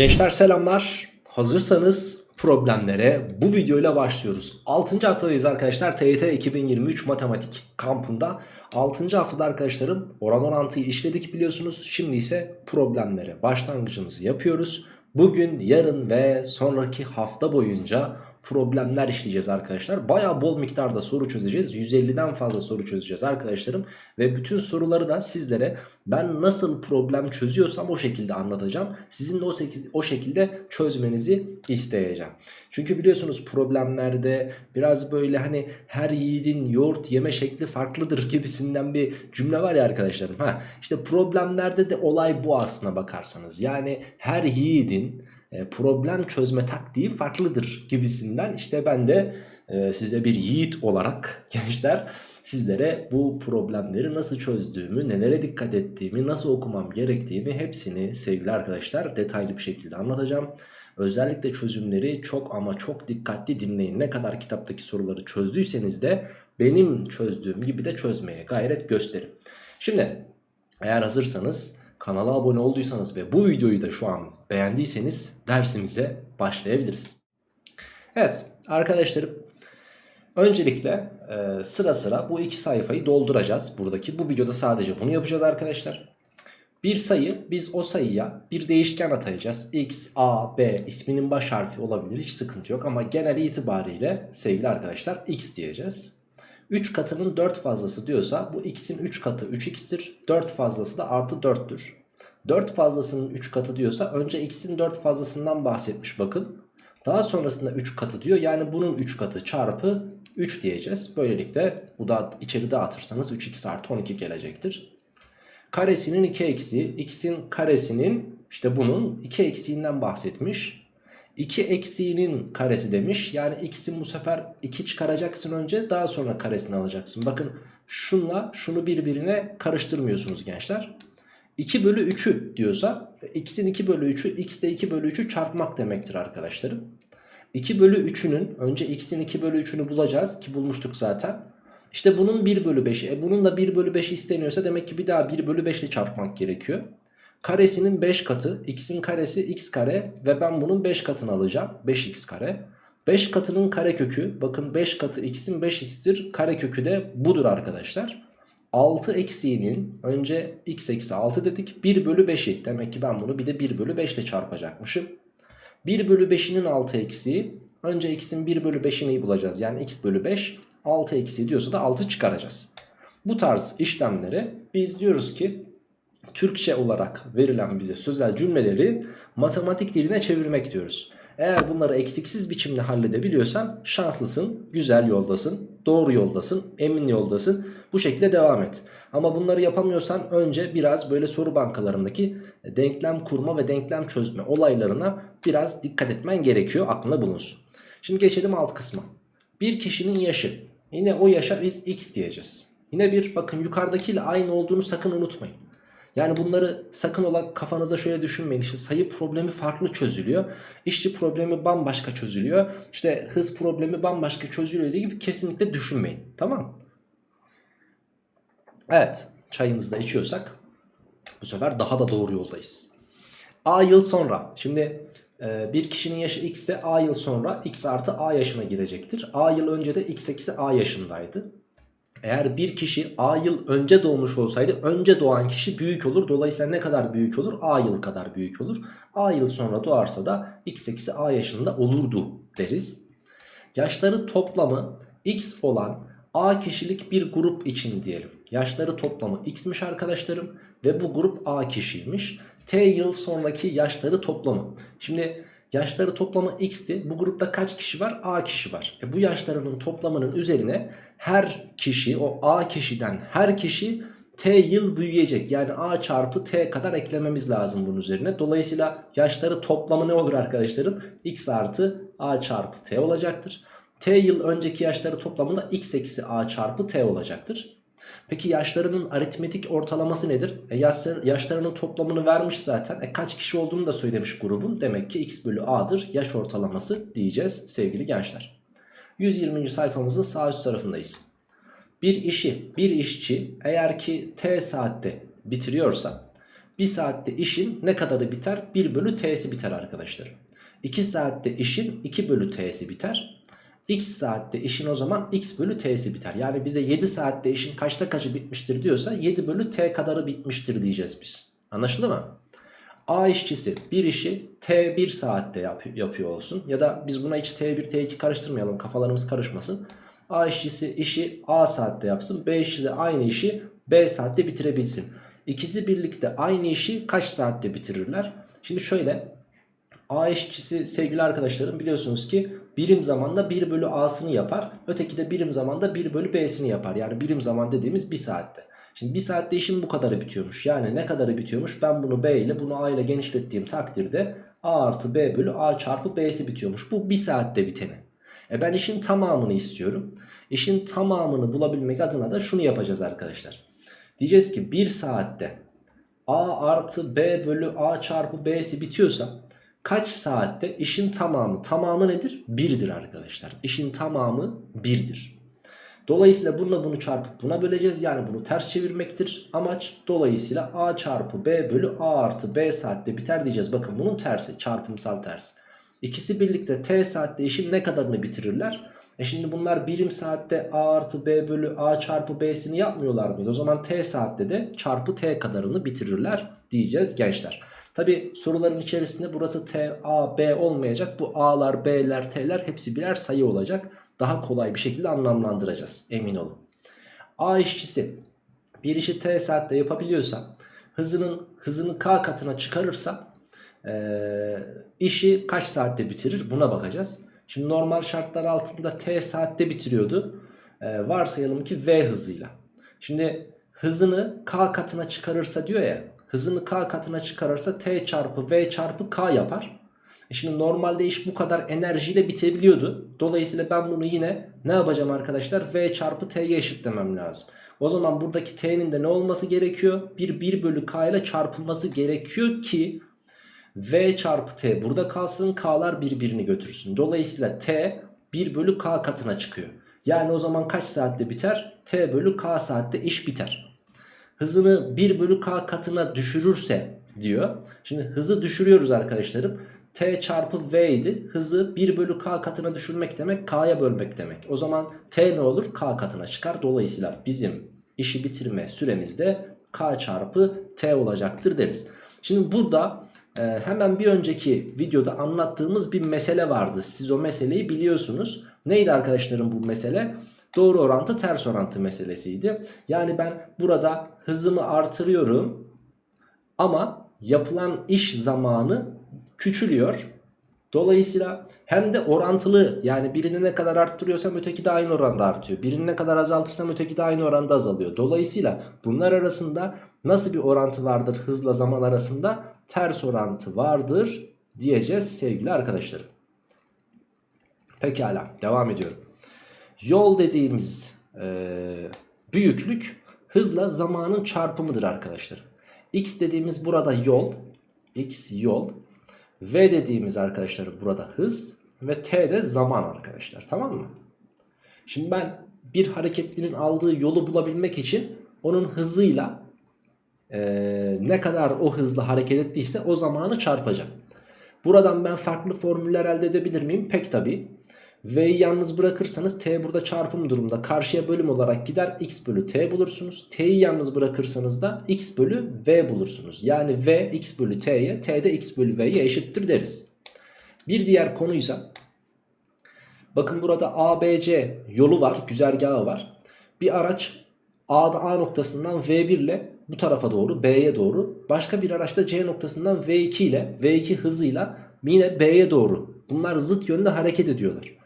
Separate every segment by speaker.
Speaker 1: Gençler selamlar. Hazırsanız problemlere bu videoyla başlıyoruz. 6. haftadayız arkadaşlar. TYT 2023 matematik kampında. 6. haftada arkadaşlarım oran orantıyı işledik biliyorsunuz. Şimdi ise problemlere başlangıcımızı yapıyoruz. Bugün, yarın ve sonraki hafta boyunca problemler işleyeceğiz arkadaşlar. Baya bol miktarda soru çözeceğiz. 150'den fazla soru çözeceğiz arkadaşlarım. Ve bütün soruları da sizlere ben nasıl problem çözüyorsam o şekilde anlatacağım. Sizin de o, o şekilde çözmenizi isteyeceğim. Çünkü biliyorsunuz problemlerde biraz böyle hani her yiğidin yoğurt yeme şekli farklıdır gibisinden bir cümle var ya arkadaşlarım. Ha, işte problemlerde de olay bu aslına bakarsanız. Yani her yiğidin problem çözme taktiği farklıdır gibisinden işte ben de e, size bir yiğit olarak gençler sizlere bu problemleri nasıl çözdüğümü, nelere dikkat ettiğimi, nasıl okumam gerektiğimi hepsini sevgili arkadaşlar detaylı bir şekilde anlatacağım. Özellikle çözümleri çok ama çok dikkatli dinleyin. Ne kadar kitaptaki soruları çözdüyseniz de benim çözdüğüm gibi de çözmeye gayret gösterin. Şimdi eğer hazırsanız kanala abone olduysanız ve bu videoyu da şu an beğendiyseniz dersimize başlayabiliriz. Evet arkadaşlarım öncelikle e, sıra sıra bu iki sayfayı dolduracağız buradaki. Bu videoda sadece bunu yapacağız arkadaşlar. Bir sayı biz o sayıya bir değişken atayacağız. X, A, B isminin baş harfi olabilir hiç sıkıntı yok ama genel itibariyle sevgili arkadaşlar X diyeceğiz. 3 katının 4 fazlası diyorsa bu x'in 3 katı 3x'tir. 4 fazlası da artı 4'tür. 4 fazlasının 3 katı diyorsa önce x'in 4 fazlasından bahsetmiş bakın. Daha sonrasında 3 katı diyor. Yani bunun 3 katı çarpı 3 diyeceğiz. Böylelikle bu da içeri dağıtırsanız 3x artı 12 gelecektir. Karesinin 2 eksiği x'in karesinin işte bunun 2 eksiğinden bahsetmiş. 2 eksiğinin karesi demiş. Yani x'in bu sefer 2 çıkaracaksın önce daha sonra karesini alacaksın. Bakın şunla şunu birbirine karıştırmıyorsunuz gençler. 2 bölü 3'ü diyorsa x'in 2 bölü 3'ü x de 2 bölü 3'ü çarpmak demektir arkadaşlarım. 2 bölü 3'ünün önce x'in 2 bölü 3'ünü bulacağız ki bulmuştuk zaten. İşte bunun 1 bölü 5'i e bunun da 1 bölü 5 isteniyorsa demek ki bir daha 1 bölü 5 ile çarpmak gerekiyor. Karesinin 5 katı x'in karesi x kare ve ben bunun 5 katını alacağım 5x kare. 5 katının karekökü bakın 5 katı x'in 5x'tir karekökü de budur arkadaşlar. 6 eksiğinin önce x eksi 6 dedik 1 bölü 5'i demek ki ben bunu bir de 1 bölü 5 ile çarpacakmışım. 1 bölü 5'inin 6 eksiği önce x'in 1 bölü 5'ini bulacağız yani x bölü 5 6 eksiği diyorsa da 6 çıkaracağız. Bu tarz işlemleri biz diyoruz ki Türkçe olarak verilen bize sözel cümleleri matematik diline çevirmek diyoruz. Eğer bunları eksiksiz biçimde halledebiliyorsan şanslısın, güzel yoldasın, doğru yoldasın, emin yoldasın. Bu şekilde devam et. Ama bunları yapamıyorsan önce biraz böyle soru bankalarındaki denklem kurma ve denklem çözme olaylarına biraz dikkat etmen gerekiyor. Aklında bulunsun. Şimdi geçelim alt kısma. Bir kişinin yaşı. Yine o yaşa biz x diyeceğiz. Yine bir bakın yukarıdakiyle aynı olduğunu sakın unutmayın. Yani bunları sakın ola kafanıza şöyle düşünmeyin. İşte sayı problemi farklı çözülüyor. İşçi problemi bambaşka çözülüyor. İşte hız problemi bambaşka çözülüyor diye gibi kesinlikle düşünmeyin. Tamam Evet çayımızı da içiyorsak bu sefer daha da doğru yoldayız. A yıl sonra. Şimdi e, bir kişinin yaşı x ise A yıl sonra x artı A yaşına girecektir. A yıl önce de x eksi A yaşındaydı. Eğer bir kişi A yıl önce doğmuş olsaydı önce doğan kişi büyük olur. Dolayısıyla ne kadar büyük olur? A yıl kadar büyük olur. A yıl sonra doğarsa da x eksi A yaşında olurdu deriz. Yaşları toplamı x olan A kişilik bir grup için diyelim. Yaşları toplamı x'miş arkadaşlarım ve bu grup A kişiymiş. T yıl sonraki yaşları toplamı. Şimdi yaşları toplamı x'ti. Bu grupta kaç kişi var? A kişi var. E bu yaşlarının toplamının üzerine her kişi o A kişiden her kişi T yıl büyüyecek. Yani A çarpı T kadar eklememiz lazım bunun üzerine. Dolayısıyla yaşları toplamı ne olur arkadaşlarım? X artı A çarpı T olacaktır. T yıl önceki yaşları toplamında X eksi A çarpı T olacaktır. Peki yaşlarının aritmetik ortalaması nedir? E yaşlar, yaşlarının toplamını vermiş zaten. E kaç kişi olduğunu da söylemiş grubun. Demek ki x bölü a'dır yaş ortalaması diyeceğiz sevgili gençler. 120. sayfamızın sağ üst tarafındayız. Bir işi bir işçi eğer ki t saatte bitiriyorsa 1 saatte işin ne kadarı biter? 1 bölü t'si biter arkadaşlar. 2 saatte işin 2 bölü t'si biter. X saatte işin o zaman x bölü t'si biter. Yani bize 7 saatte işin kaçta kaçı bitmiştir diyorsa 7 bölü t kadarı bitmiştir diyeceğiz biz. Anlaşıldı mı? A işçisi bir işi T1 saatte yap yapıyor olsun. Ya da biz buna hiç T1 T2 karıştırmayalım kafalarımız karışmasın. A işçisi işi A saatte yapsın. B işçisi de aynı işi B saatte bitirebilsin. İkisi birlikte aynı işi kaç saatte bitirirler? Şimdi şöyle A işçisi sevgili arkadaşlarım biliyorsunuz ki birim zamanda 1 bölü A'sını yapar. Öteki de birim zamanda 1 bölü B'sini yapar. Yani birim zaman dediğimiz 1 saatte. Şimdi 1 saatte işim bu kadarı bitiyormuş. Yani ne kadarı bitiyormuş? Ben bunu B ile bunu A ile genişlettiğim takdirde A artı B bölü A çarpı B'si bitiyormuş. Bu 1 saatte biteni. E ben işin tamamını istiyorum. İşin tamamını bulabilmek adına da şunu yapacağız arkadaşlar. Diyeceğiz ki 1 saatte A artı B bölü A çarpı B'si bitiyorsa kaç saatte işin tamamı? Tamamı nedir? 1'dir arkadaşlar. İşin tamamı 1'dir. Dolayısıyla bununla bunu çarpıp buna böleceğiz. Yani bunu ters çevirmektir amaç. Dolayısıyla A çarpı B bölü A artı B saatte biter diyeceğiz. Bakın bunun tersi çarpımsal tersi. İkisi birlikte T saatte işin ne kadarını bitirirler? E şimdi bunlar birim saatte A artı B bölü A çarpı B'sini yapmıyorlar mıydı? O zaman T saatte de çarpı T kadarını bitirirler diyeceğiz gençler. Tabi soruların içerisinde burası T, A, B olmayacak. Bu A'lar, B'ler, T'ler hepsi birer sayı olacak. Daha kolay bir şekilde anlamlandıracağız emin olun. A işçisi bir işi T saatte yapabiliyorsa hızının hızını K katına çıkarırsa ee, işi kaç saatte bitirir buna bakacağız. Şimdi normal şartlar altında T saatte bitiriyordu. Ee, varsayalım ki V hızıyla. Şimdi hızını K katına çıkarırsa diyor ya hızını K katına çıkarırsa T çarpı V çarpı K yapar. E şimdi normalde iş bu kadar enerjiyle bitebiliyordu. Dolayısıyla ben bunu yine ne yapacağım arkadaşlar? V çarpı T'ye eşitlemem lazım. O zaman buradaki T'nin de ne olması gerekiyor? Bir 1 bölü K ile çarpılması gerekiyor ki V çarpı T burada kalsın K'lar birbirini götürsün. Dolayısıyla T 1 bölü K katına çıkıyor. Yani o zaman kaç saatte biter? T bölü K saatte iş biter. Hızını 1 bölü K katına düşürürse diyor. Şimdi hızı düşürüyoruz arkadaşlarım. T çarpı V idi. Hızı 1 bölü K katına düşürmek demek K'ya bölmek demek. O zaman T ne olur? K katına çıkar. Dolayısıyla bizim işi bitirme süremiz de K çarpı T olacaktır deriz. Şimdi burada e, hemen bir önceki videoda anlattığımız bir mesele vardı. Siz o meseleyi biliyorsunuz. Neydi arkadaşlarım bu mesele? Doğru orantı ters orantı meselesiydi. Yani ben burada hızımı artırıyorum ama yapılan iş zamanı küçülüyor. Dolayısıyla hem de orantılı yani birini ne kadar arttırıyorsam öteki de aynı oranda artıyor. Birini ne kadar azaltırsam öteki de aynı oranda azalıyor. Dolayısıyla bunlar arasında nasıl bir orantı vardır hızla zaman arasında? Ters orantı vardır diyeceğiz sevgili arkadaşlarım. Pekala devam ediyorum. Yol dediğimiz e, büyüklük hızla zamanın çarpımıdır arkadaşlar. X dediğimiz burada yol. X yol. V dediğimiz arkadaşlar burada hız. Ve T de zaman arkadaşlar tamam mı? Şimdi ben bir hareketlinin aldığı yolu bulabilmek için onun hızıyla e, ne kadar o hızla hareket ettiyse o zamanı çarpacağım. Buradan ben farklı formüller elde edebilir miyim? Pek tabii. V'yi yalnız bırakırsanız T burada çarpım durumda karşıya bölüm olarak gider X bölü T bulursunuz. T'yi yalnız bırakırsanız da X bölü V bulursunuz. Yani V X bölü T'ye T de X bölü V'ye eşittir deriz. Bir diğer konuysa bakın burada ABC yolu var güzergahı var. Bir araç A'da A noktasından V1 ile bu tarafa doğru B'ye doğru başka bir araç da C noktasından V2 ile V2 hızıyla yine B'ye doğru bunlar zıt yönde hareket ediyorlar.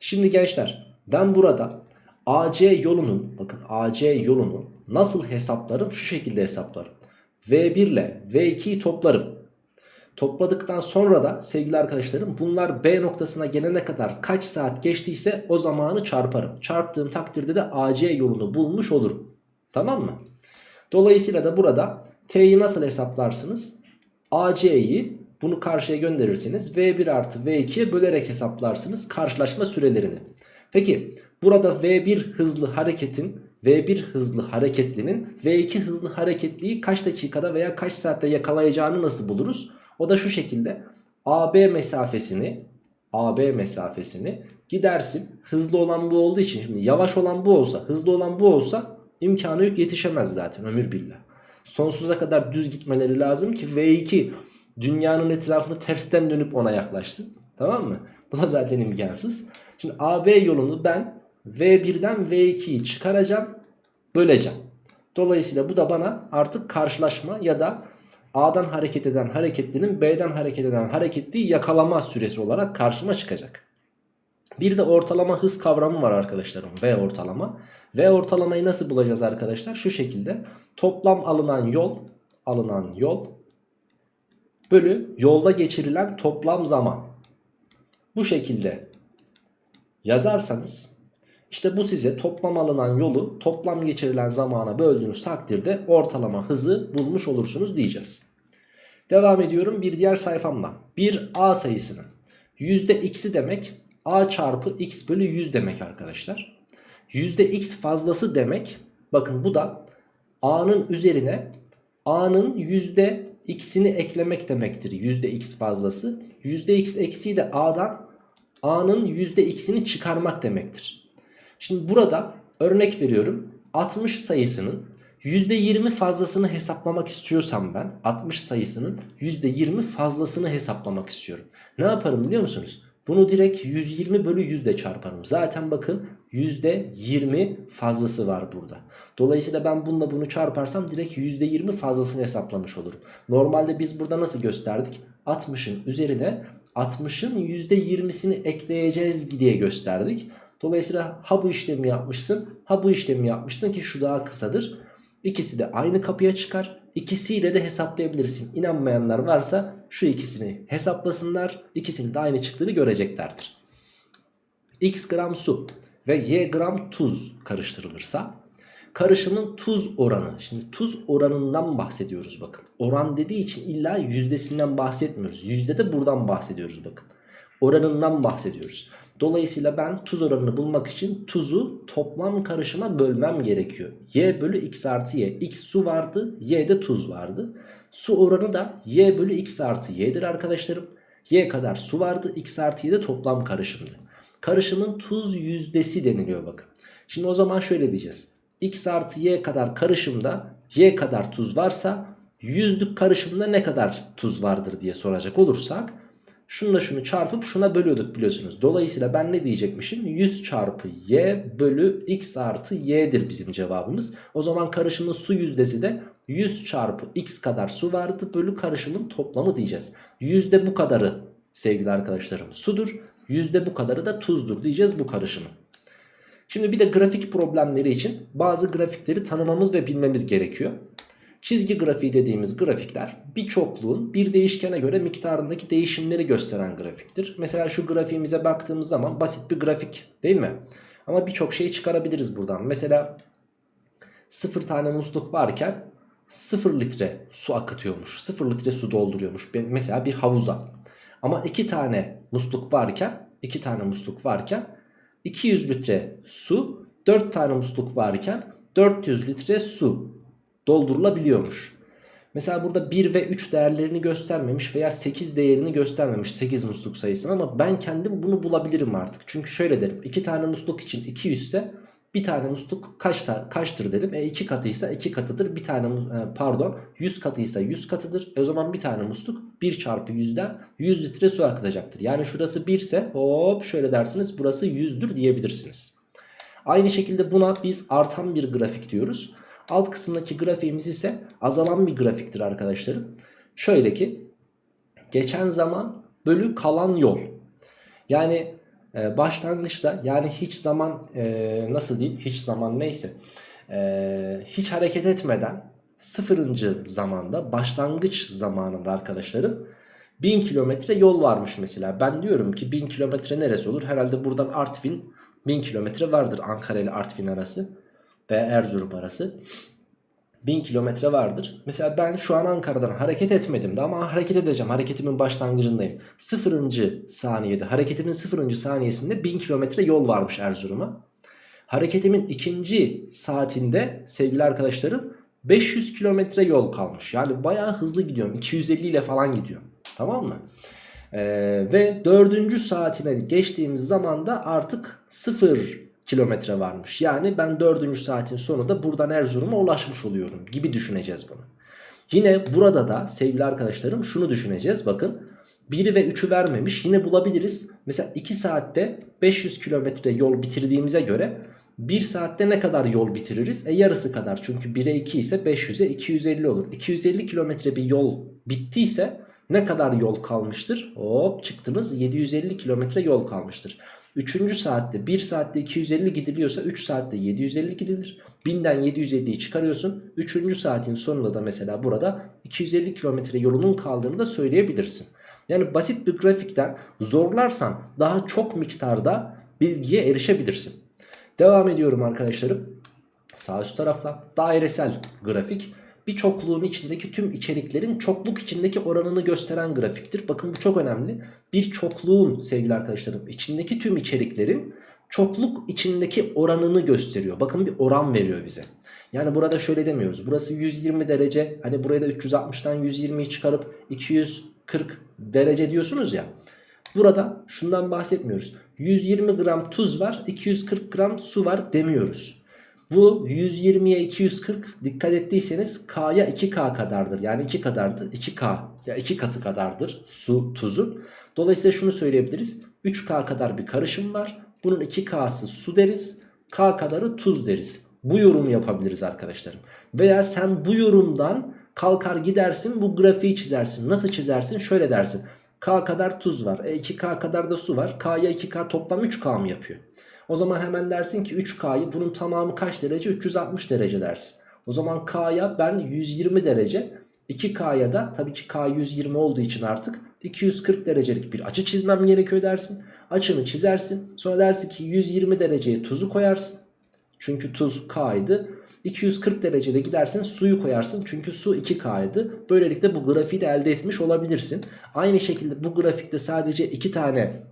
Speaker 1: Şimdi gençler ben burada AC yolunun bakın AC yolunu nasıl hesaplarım? Şu şekilde hesaplarım. V1 ile V2'yi toplarım. Topladıktan sonra da sevgili arkadaşlarım bunlar B noktasına gelene kadar kaç saat geçtiyse o zamanı çarparım. Çarptığım takdirde de AC yolunu bulmuş olurum. Tamam mı? Dolayısıyla da burada T'yi nasıl hesaplarsınız? AC'yi bunu karşıya gönderirseniz V1 artı V2'ye bölerek hesaplarsınız karşılaşma sürelerini. Peki burada V1 hızlı hareketin V1 hızlı hareketlinin V2 hızlı hareketliyi kaç dakikada veya kaç saatte yakalayacağını nasıl buluruz? O da şu şekilde AB mesafesini AB mesafesini gidersin. Hızlı olan bu olduğu için şimdi yavaş olan bu olsa hızlı olan bu olsa imkanı yok yetişemez zaten ömür billah. Sonsuza kadar düz gitmeleri lazım ki V2 dünyanın etrafını tersten dönüp ona yaklaşsın. Tamam mı? Bu da zaten imkansız. Şimdi AB yolunu ben V1'den V2'yi çıkaracağım, böleceğim. Dolayısıyla bu da bana artık karşılaşma ya da A'dan hareket eden hareketlinin B'den hareket eden hareketliyi yakalama süresi olarak karşıma çıkacak. Bir de ortalama hız kavramı var arkadaşlarım. V ortalama. V ortalamayı nasıl bulacağız arkadaşlar? Şu şekilde. Toplam alınan yol, alınan yol bölü yolda geçirilen toplam zaman. Bu şekilde yazarsanız işte bu size toplam alınan yolu toplam geçirilen zamana böldüğünüz takdirde ortalama hızı bulmuş olursunuz diyeceğiz. Devam ediyorum bir diğer sayfamda. Bir A sayısının %x'i demek A çarpı x bölü 100 demek arkadaşlar. %x fazlası demek bakın bu da A'nın üzerine A'nın %x'ini eklemek demektir. %x fazlası. %x eksiği de A'dan A'nın %x'ini çıkarmak demektir. Şimdi burada örnek veriyorum 60 sayısının %20 fazlasını hesaplamak istiyorsam ben 60 sayısının %20 fazlasını hesaplamak istiyorum. Ne yaparım biliyor musunuz? Bunu direkt 120 bölü 100 ile çarparım. Zaten bakın %20 fazlası var burada. Dolayısıyla ben bununla bunu çarparsam direkt %20 fazlasını hesaplamış olurum. Normalde biz burada nasıl gösterdik? 60'ın üzerine 60'ın %20'sini ekleyeceğiz diye gösterdik. Dolayısıyla ha bu işlemi yapmışsın ha bu işlemi yapmışsın ki şu daha kısadır. İkisi de aynı kapıya çıkar. İkisiyle de hesaplayabilirsin. İnanmayanlar varsa şu ikisini hesaplasınlar. İkisinin de aynı çıktığını göreceklerdir. X gram su ve Y gram tuz karıştırılırsa karışımın tuz oranı. Şimdi tuz oranından bahsediyoruz bakın. Oran dediği için illa yüzdesinden bahsetmiyoruz. Yüzde de buradan bahsediyoruz bakın. Oranından bahsediyoruz. Dolayısıyla ben tuz oranını bulmak için tuzu toplam karışıma bölmem gerekiyor. Y bölü x artı y. X su vardı, y de tuz vardı. Su oranı da y bölü x artı y'dir arkadaşlarım. Y kadar su vardı, x artı y de toplam karışımdı. Karışımın tuz yüzdesi deniliyor bakın. Şimdi o zaman şöyle diyeceğiz. x artı y kadar karışımda y kadar tuz varsa yüzlük karışımda ne kadar tuz vardır diye soracak olursak Şununla şunu çarpıp şuna bölüyorduk biliyorsunuz. Dolayısıyla ben ne diyecekmişim? 100 çarpı y bölü x artı y'dir bizim cevabımız. O zaman karışımın su yüzdesi de 100 çarpı x kadar su vardı bölü karışımın toplamı diyeceğiz. Yüzde bu kadarı sevgili arkadaşlarım sudur. Yüzde bu kadarı da tuzdur diyeceğiz bu karışımın. Şimdi bir de grafik problemleri için bazı grafikleri tanımamız ve bilmemiz gerekiyor. Çizgi grafiği dediğimiz grafikler bir çokluğun bir değişkene göre miktarındaki değişimleri gösteren grafiktir. Mesela şu grafiğimize baktığımız zaman basit bir grafik değil mi? Ama birçok şey çıkarabiliriz buradan. Mesela 0 tane musluk varken 0 litre su akıtıyormuş. 0 litre su dolduruyormuş. Mesela bir havuza. Ama 2 tane musluk varken 2 tane musluk varken 200 litre su 4 tane musluk varken 400 litre su doldurulabiliyormuş. Mesela burada 1 ve 3 değerlerini göstermemiş veya 8 değerini göstermemiş 8 musluk sayısını ama ben kendim bunu bulabilirim artık. Çünkü şöyle derim 2 tane musluk için 200 ise bir tane musluk kaç kaçtır dedim. E 2 katıysa 2 katıdır. Bir tane e, pardon 100 katıysa 100 katıdır. E o zaman bir tane musluk 1 çarpı 100'den 100 litre su akıtacaktır. Yani şurası 1 ise hop şöyle dersiniz burası 100'dür diyebilirsiniz. Aynı şekilde buna biz artan bir grafik diyoruz. Alt kısımdaki grafiğimiz ise azalan bir grafiktir arkadaşlarım. Şöyle ki geçen zaman bölü kalan yol. Yani e, başlangıçta yani hiç zaman e, nasıl diyeyim hiç zaman neyse e, hiç hareket etmeden sıfırıncı zamanda başlangıç zamanında arkadaşlarım 1000 kilometre yol varmış mesela. Ben diyorum ki 1000 kilometre neresi olur? Herhalde buradan Artvin 1000 kilometre vardır Ankara ile Artvin arası ve Erzurum arası 1000 kilometre vardır. Mesela ben şu an Ankara'dan hareket etmedim de ama hareket edeceğim. Hareketimin başlangıcındayım. Sıfırıncı saniyede hareketimin sıfırıncı saniyesinde 1000 kilometre yol varmış Erzurum'a. Hareketimin ikinci saatinde sevgili arkadaşlarım 500 kilometre yol kalmış. Yani bayağı hızlı gidiyorum. 250 ile falan gidiyorum. Tamam mı? Ee, ve dördüncü saatine geçtiğimiz zaman da artık 0 kilometre varmış. Yani ben dördüncü saatin sonunda buradan Erzurum'a ulaşmış oluyorum gibi düşüneceğiz bunu. Yine burada da sevgili arkadaşlarım şunu düşüneceğiz. Bakın 1'i ve 3'ü vermemiş. Yine bulabiliriz. Mesela 2 saatte 500 kilometre yol bitirdiğimize göre 1 saatte ne kadar yol bitiririz? E yarısı kadar. Çünkü 1'e 2 ise 500'e 250 olur. 250 kilometre bir yol bittiyse ne kadar yol kalmıştır? Hop çıktınız 750 kilometre yol kalmıştır. 3. saatte 1 saatte 250 gidiliyorsa 3 saatte 750 gidilir. 1000'den 750'yi çıkarıyorsun. 3. saatin sonunda da mesela burada 250 kilometre yolunun kaldığını da söyleyebilirsin. Yani basit bir grafikten zorlarsan daha çok miktarda bilgiye erişebilirsin. Devam ediyorum arkadaşlarım. Sağ üst tarafta dairesel grafik bir çokluğun içindeki tüm içeriklerin çokluk içindeki oranını gösteren grafiktir. Bakın bu çok önemli. Bir çokluğun sevgili arkadaşlarım içindeki tüm içeriklerin çokluk içindeki oranını gösteriyor. Bakın bir oran veriyor bize. Yani burada şöyle demiyoruz. Burası 120 derece. Hani buraya da 360'tan 120'yi çıkarıp 240 derece diyorsunuz ya. Burada şundan bahsetmiyoruz. 120 gram tuz var, 240 gram su var demiyoruz. Bu 120'ye 240 dikkat ettiyseniz K'ya 2K kadardır. Yani 2 kadardır. 2K ya 2 katı kadardır su tuzun. Dolayısıyla şunu söyleyebiliriz. 3K kadar bir karışım var. Bunun 2K'sı su deriz. K kadarı tuz deriz. Bu yorumu yapabiliriz arkadaşlarım. Veya sen bu yorumdan kalkar gidersin bu grafiği çizersin. Nasıl çizersin? Şöyle dersin. K kadar tuz var. E 2K kadar da su var. K'ya 2K toplam 3K mı yapıyor? O zaman hemen dersin ki 3K'yı bunun tamamı kaç derece? 360 derece dersin. O zaman K'ya ben 120 derece 2K'ya da tabii ki K 120 olduğu için artık 240 derecelik bir açı çizmem gerekiyor dersin. Açını çizersin. Sonra dersin ki 120 dereceye tuzu koyarsın. Çünkü tuz K'ydı. 240 derecede gidersin suyu koyarsın. Çünkü su 2K'ydı. Böylelikle bu grafiği de elde etmiş olabilirsin. Aynı şekilde bu grafikte sadece 2 tane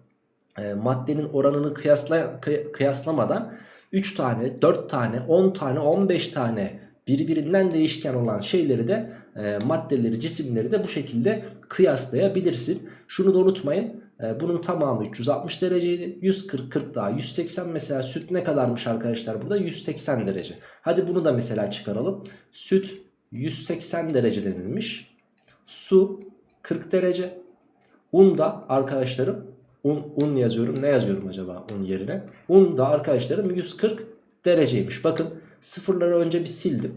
Speaker 1: e, maddenin oranını kıyasla, kıyaslamadan 3 tane, 4 tane, 10 tane, 15 tane birbirinden değişken olan şeyleri de e, maddeleri, cisimleri de bu şekilde kıyaslayabilirsin. Şunu da unutmayın. E, bunun tamamı 360 dereceydi. 140, 40 daha 180 mesela süt ne kadarmış arkadaşlar burada? 180 derece. Hadi bunu da mesela çıkaralım. Süt 180 derece denilmiş. Su 40 derece. Un da arkadaşlarım un, un yazıyorum. Ne yazıyorum acaba un yerine? Un da arkadaşlarım 140 dereceymiş. Bakın sıfırları önce bir sildim.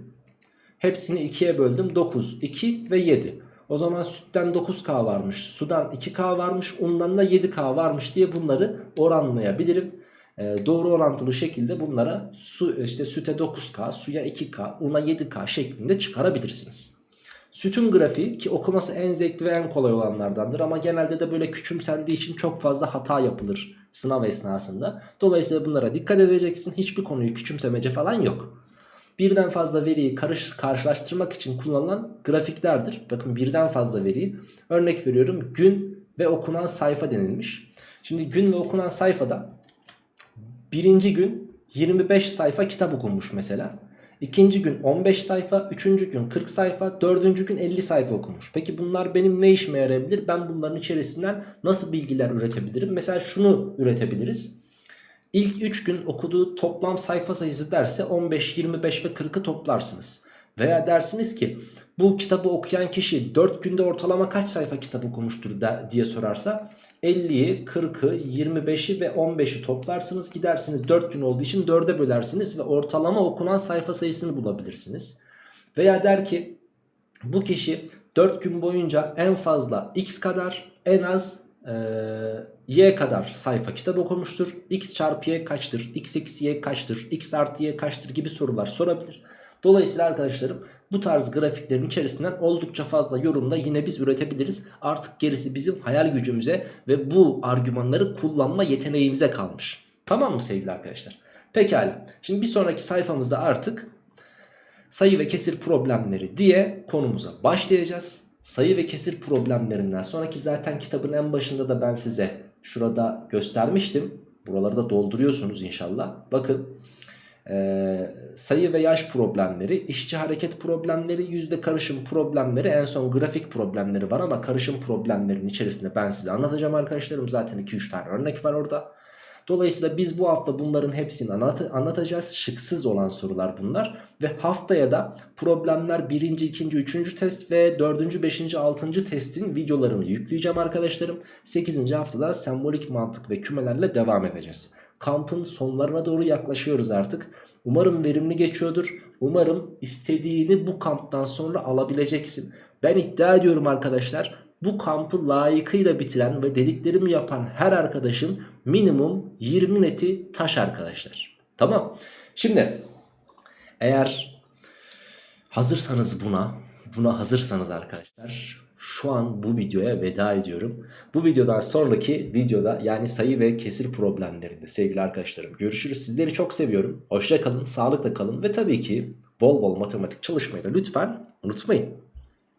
Speaker 1: Hepsini 2'ye böldüm. 9, 2 ve 7. O zaman sütten 9K varmış. Sudan 2K varmış. Undan da 7K varmış diye bunları oranlayabilirim. Ee, doğru orantılı şekilde bunlara su işte süte 9K, suya 2K, una 7K şeklinde çıkarabilirsiniz. Sütün grafiği ki okuması en zevkli ve en kolay olanlardandır ama genelde de böyle küçümsendiği için çok fazla hata yapılır sınav esnasında. Dolayısıyla bunlara dikkat edeceksin. Hiçbir konuyu küçümsemece falan yok. Birden fazla veriyi karış, karşılaştırmak için kullanılan grafiklerdir. Bakın birden fazla veriyi. Örnek veriyorum gün ve okunan sayfa denilmiş. Şimdi gün ve okunan sayfada birinci gün 25 sayfa kitap okunmuş mesela. İkinci gün 15 sayfa, üçüncü gün 40 sayfa, dördüncü gün 50 sayfa okumuş. Peki bunlar benim ne işime yarayabilir? Ben bunların içerisinden nasıl bilgiler üretebilirim? Mesela şunu üretebiliriz. İlk 3 gün okuduğu toplam sayfa sayısı derse 15, 25 ve 40'ı toplarsınız. Veya dersiniz ki bu kitabı okuyan kişi 4 günde ortalama kaç sayfa kitap okumuştur diye sorarsa 50'yi, 40'ı, 25'i ve 15'i toplarsınız. Gidersiniz 4 gün olduğu için 4'e bölersiniz ve ortalama okunan sayfa sayısını bulabilirsiniz. Veya der ki bu kişi 4 gün boyunca en fazla x kadar en az e, y kadar sayfa kitap okumuştur. x çarpı y kaçtır? x eksi y kaçtır? x artı y kaçtır gibi sorular sorabilir. Dolayısıyla arkadaşlarım bu tarz grafiklerin içerisinden oldukça fazla yorumda yine biz üretebiliriz. Artık gerisi bizim hayal gücümüze ve bu argümanları kullanma yeteneğimize kalmış. Tamam mı sevgili arkadaşlar? Pekala. Şimdi bir sonraki sayfamızda artık sayı ve kesir problemleri diye konumuza başlayacağız. Sayı ve kesir problemlerinden sonraki zaten kitabın en başında da ben size şurada göstermiştim Buraları da dolduruyorsunuz inşallah. Bakın ee, sayı ve yaş problemleri, işçi hareket problemleri, yüzde karışım problemleri, en son grafik problemleri var ama karışım problemlerinin içerisinde ben size anlatacağım arkadaşlarım. Zaten 2-3 tane örnek var orada. Dolayısıyla biz bu hafta bunların hepsini anlat anlatacağız. Şıksız olan sorular bunlar. Ve haftaya da problemler 1. 2. 3. test ve 4. 5. 6. testin videolarını yükleyeceğim arkadaşlarım. 8. haftada sembolik mantık ve kümelerle devam edeceğiz. Kampın sonlarına doğru yaklaşıyoruz artık. Umarım verimli geçiyordur. Umarım istediğini bu kamptan sonra alabileceksin. Ben iddia ediyorum arkadaşlar. Bu kampı layıkıyla bitiren ve dediklerimi yapan her arkadaşın minimum 20 neti taş arkadaşlar. Tamam. Şimdi eğer hazırsanız buna, buna hazırsanız arkadaşlar şu an bu videoya veda ediyorum. Bu videodan sonraki videoda yani sayı ve kesir problemlerinde sevgili arkadaşlarım görüşürüz. Sizleri çok seviyorum. Hoşça kalın, sağlıkla kalın ve tabii ki bol bol matematik çalışmayı da lütfen unutmayın.